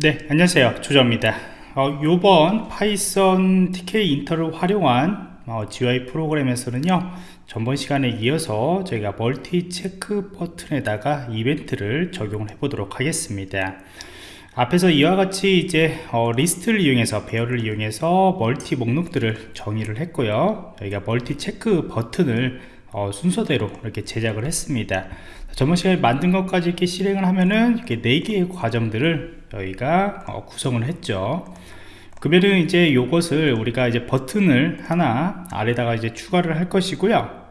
네 안녕하세요. 조정입니다. 어, 요번 Python Tkinter를 활용한 어, GUI 프로그램에서는요 전번 시간에 이어서 저희가 멀티 체크 버튼에다가 이벤트를 적용해 보도록 하겠습니다. 앞에서 이와 같이 이제 어, 리스트를 이용해서 배열을 이용해서 멀티 목록들을 정의를 했고요. 저희가 멀티 체크 버튼을 어, 순서대로 이렇게 제작을 했습니다 시간에 만든 것까지 이렇게 실행을 하면은 이렇게 4개의 과정들을 저희가 어, 구성을 했죠. 그러면은 이제 요것을 우리가 이제 버튼을 하나 아래다가 이제 추가를 할 것이고요.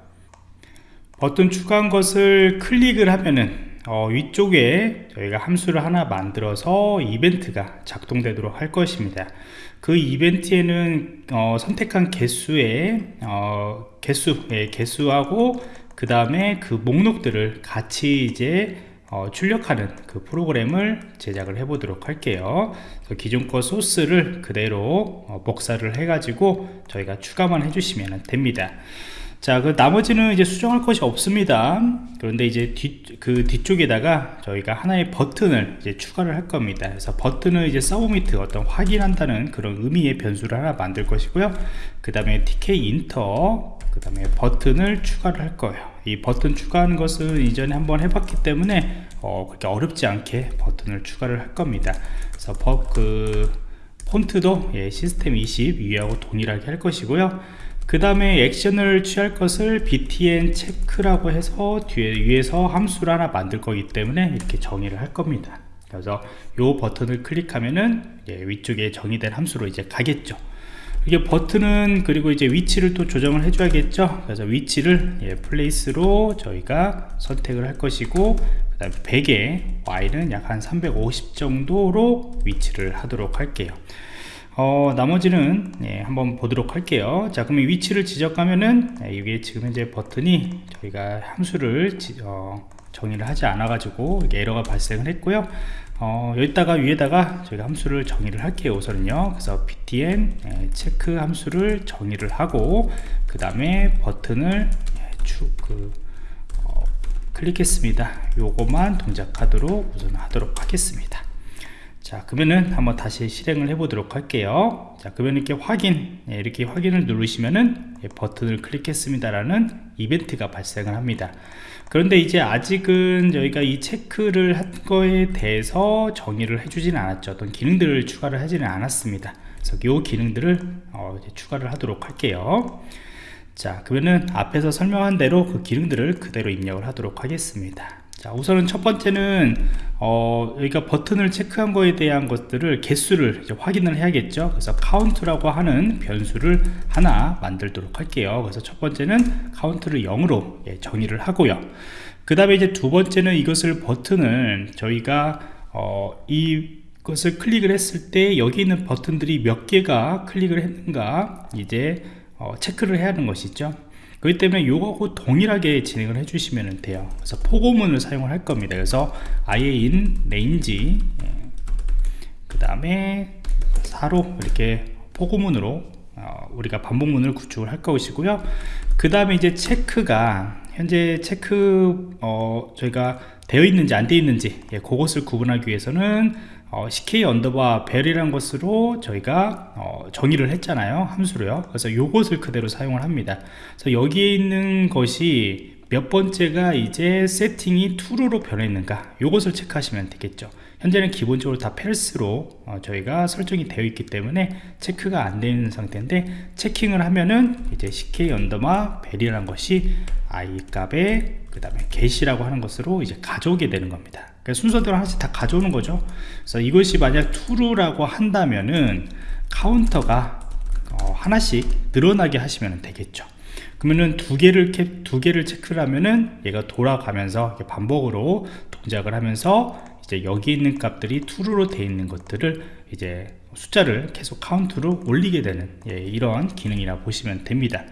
버튼 추가한 것을 클릭을 하면은 어, 위쪽에 저희가 함수를 하나 만들어서 이벤트가 작동되도록 할 것입니다. 그 이벤트에는 어, 선택한 개수의 어, 개수 예, 개수하고 그 다음에 그 목록들을 같이 이제 어, 출력하는 그 프로그램을 제작을 해 보도록 할게요 기존 거 소스를 그대로 어, 복사를 해 가지고 저희가 추가만 해주시면 됩니다 자, 그 나머지는 이제 수정할 것이 없습니다. 그런데 이제 뒤, 그 뒤쪽에다가 저희가 하나의 버튼을 이제 추가를 할 겁니다. 그래서 버튼을 이제 서브미트 어떤 확인한다는 그런 의미의 변수를 하나 만들 것이고요. 그 다음에 TK 인터, 그 다음에 버튼을 추가를 할 거예요. 이 버튼 추가하는 것은 이전에 한번 해봤기 때문에 어, 그렇게 어렵지 않게 버튼을 추가를 할 겁니다. 그래서 버, 그 폰트도 예, 시스템 20 위하고 동일하게 할 것이고요. 그 다음에 액션을 취할 것을 btn 체크라고 해서 뒤에 위에서 함수를 하나 만들 거기 때문에 이렇게 정의를 할 겁니다 그래서 이 버튼을 클릭하면은 위쪽에 정의된 함수로 이제 가겠죠 이게 버튼은 그리고 이제 위치를 또 조정을 해줘야겠죠? 그래서 위치를 예, place로 저희가 선택을 할 것이고 그 다음에 100에 y는 약 한 350 정도로 위치를 하도록 할게요. 어, 나머지는 예, 한번 보도록 할게요. 자 그러면 위치를 지적하면은 예, 이게 지금 현재 버튼이 저희가 함수를 지, 어, 정의를 하지 않아 가지고 에러가 발생을 했고요. 어, 여기다가 위에다가 저희가 함수를 정의를 할게요 우선은요. 그래서 btn 예, 체크 함수를 정의를 하고 그 다음에 버튼을 예, 주, 그, 어, 클릭했습니다. 요거만 동작하도록 우선 하도록 하겠습니다 자 그러면은 한번 다시 실행을 해 보도록 할게요. 자 그러면 이렇게 확인 예, 이렇게 확인을 누르시면은 예, 버튼을 클릭했습니다 라는 이벤트가 발생을 합니다. 그런데 이제 아직은 저희가 이 체크를 한 거에 대해서 정의를 해주지는 않았죠. 어떤 기능들을 추가를 하지는 않았습니다. 그래서 이 기능들을 어, 추가를 하도록 할게요. 자 그러면은 앞에서 설명한 대로 그 기능들을 그대로 입력을 하도록 하겠습니다 자 우선은 첫 번째는 어, 여기가 버튼을 체크한 거에 대한 것들을 개수를 확인을 해야겠죠. 그래서 카운트라고 하는 변수를 하나 만들도록 할게요. 그래서 첫 번째는 카운트를 0으로 예, 정의를 하고요. 그 다음에 이제 두 번째는 이것을 버튼을 저희가 어, 이것을 클릭을 했을 때 여기 있는 버튼들이 몇 개가 클릭을 했는가 이제 어, 체크를 해야 하는 것이죠 그렇기 때문에 이거하고 동일하게 진행을 해주시면 돼요. 그래서 포고문을 사용을 할 겁니다. 그래서 i in range 예. 그 다음에 4로 이렇게 포고문으로 어, 우리가 반복문을 구축을 할 것이고요. 그 다음에 이제 체크가 현재 체크 어, 저희가 되어 있는지 안 되어 있는지 예, 그것을 구분하기 위해서는 어, CK 언더바 벨이라는 것으로 저희가 어, 정의를 했잖아요 함수로요. 그래서 요것을 그대로 사용을 합니다. 그래서 여기에 있는 것이 몇 번째가 이제 세팅이 true로 변했는가? 요것을 체크하시면 되겠죠. 현재는 기본적으로 다 펠스로 어, 저희가 설정이 되어 있기 때문에 체크가 안 되는 상태인데 체킹을 하면은 이제 CK 언더마 벨이라는 것이 i 값에 그 다음에 get이라고 하는 것으로 이제 가져오게 되는 겁니다 순서대로 하나씩 다 가져오는 거죠. 그래서 이것이 만약 true라고 한다면은 카운터가 어, 하나씩 늘어나게 하시면 되겠죠. 그러면은 두 개를 두 개를 체크를 하면은 얘가 돌아가면서 반복으로 동작을 하면서 이제 여기 있는 값들이 true로 되어 있는 것들을 이제 숫자를 계속 카운트로 올리게 되는 예, 이런 기능이라 보시면 됩니다.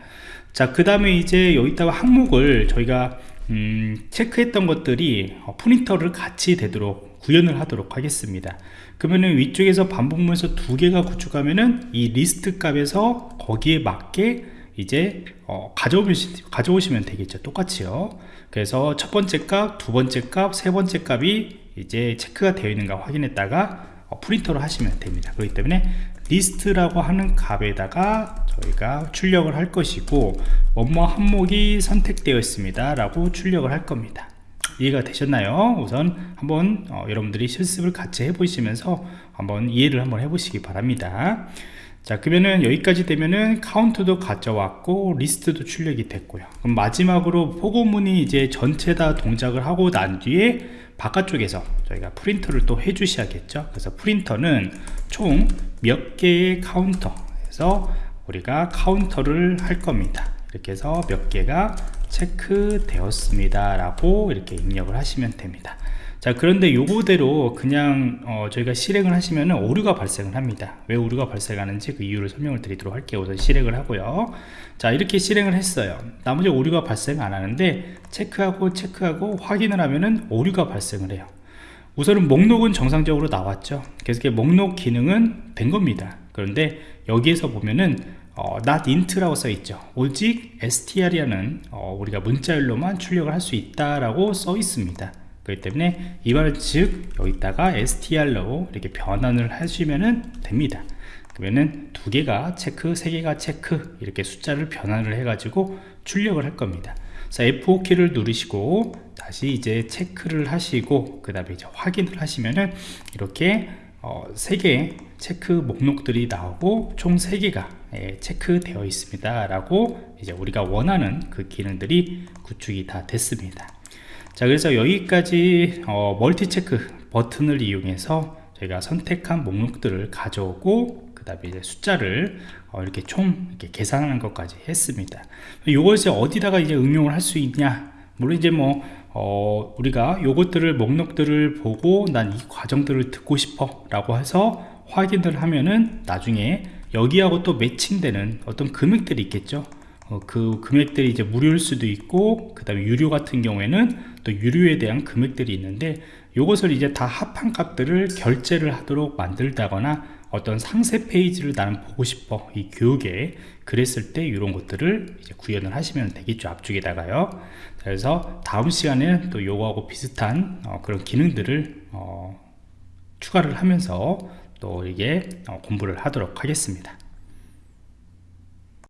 자 그 다음에 이제 여기다가 항목을 저희가 음, 체크했던 것들이 어, 프린터를 같이 되도록 구현을 하도록 하겠습니다. 그러면은 위쪽에서 반복문에서 두 개가 구축하면은 이 리스트 값에서 거기에 맞게 이제 어, 가져오시, 가져오시면 되겠죠. 똑같이요. 그래서 첫 번째 값, 두 번째 값, 세 번째 값이 이제 체크가 되어 있는가 확인했다가 어, 프린터로 하시면 됩니다. 그렇기 때문에 리스트라고 하는 값에다가 저희가 출력을 할 것이고 뭐뭐 항목이 선택되어 있습니다 라고 출력을 할 겁니다. 이해가 되셨나요? 우선 한번 어, 여러분들이 실습을 같이 해보시면서 한번 이해를 한번 해보시기 바랍니다. 자 그러면은 여기까지 되면은 카운트도 가져왔고 리스트도 출력이 됐고요. 그럼 마지막으로 포고문이 이제 전체 다 동작을 하고 난 뒤에 바깥쪽에서 저희가 프린터를 또 해 주셔야겠죠? 그래서 프린터는 총 몇 개의 카운터 에서 우리가 카운터를 할 겁니다. 이렇게 해서 몇 개가 체크 되었습니다 라고 이렇게 입력을 하시면 됩니다. 자 그런데 요거대로 그냥 어, 저희가 실행을 하시면 오류가 발생을 합니다. 왜 오류가 발생하는지 그 이유를 설명을 드리도록 할게요. 우선 실행을 하고요. 자 이렇게 실행을 했어요. 나머지 오류가 발생 안 하는데 체크하고 체크하고 확인을 하면은 오류가 발생을 해요 우선은 목록은 정상적으로 나왔죠. 그래서 목록 기능은 된 겁니다. 그런데 여기에서 보면은 어, not int라고 써 있죠. 오직 str이라는 어, 우리가 문자열로만 출력을 할 수 있다라고 써 있습니다. 그렇기 때문에 이말 즉 여기다가 str로 이렇게 변환을 하시면 됩니다. 그러면은 두 개가 체크 세 개가 체크 이렇게 숫자를 변환을 해 가지고 출력을 할 겁니다. 자 F5 키를 누르시고 다시 이제 체크를 하시고 그 다음에 이제 확인을 하시면은 이렇게 어, 3개 체크 목록들이 나오고 총 3개가 예, 체크되어 있습니다 라고 이제 우리가 원하는 그 기능들이 구축이 다 됐습니다. 자 그래서 여기까지 어, 멀티 체크 버튼을 이용해서 저희가 선택한 목록들을 가져오고 그 다음에 이제 숫자를 어, 이렇게 총 이렇게 계산하는 것까지 했습니다. 이것을 어디다가 이제 응용을 할 수 있냐? 물론 이제 뭐 어, 우리가 요것들을 목록들을 보고 난 이 과정들을 듣고 싶어 라고 해서 확인을 하면은 나중에 여기하고 또 매칭되는 어떤 금액들이 있겠죠. 어, 그 금액들이 이제 무료일 수도 있고 그 다음에 유료 같은 경우에는 또 유료에 대한 금액들이 있는데 이것을 이제 다 합한 값들을 결제를 하도록 만들다거나 어떤 상세 페이지를 나는 보고 싶어. 이 교육에 그랬을 때 이런 것들을 이제 구현을 하시면 되겠죠 앞쪽에다가요. 그래서 다음 시간에는 또 요거하고 비슷한 어, 그런 기능들을 어, 추가를 하면서 또 이게 어, 공부를 하도록 하겠습니다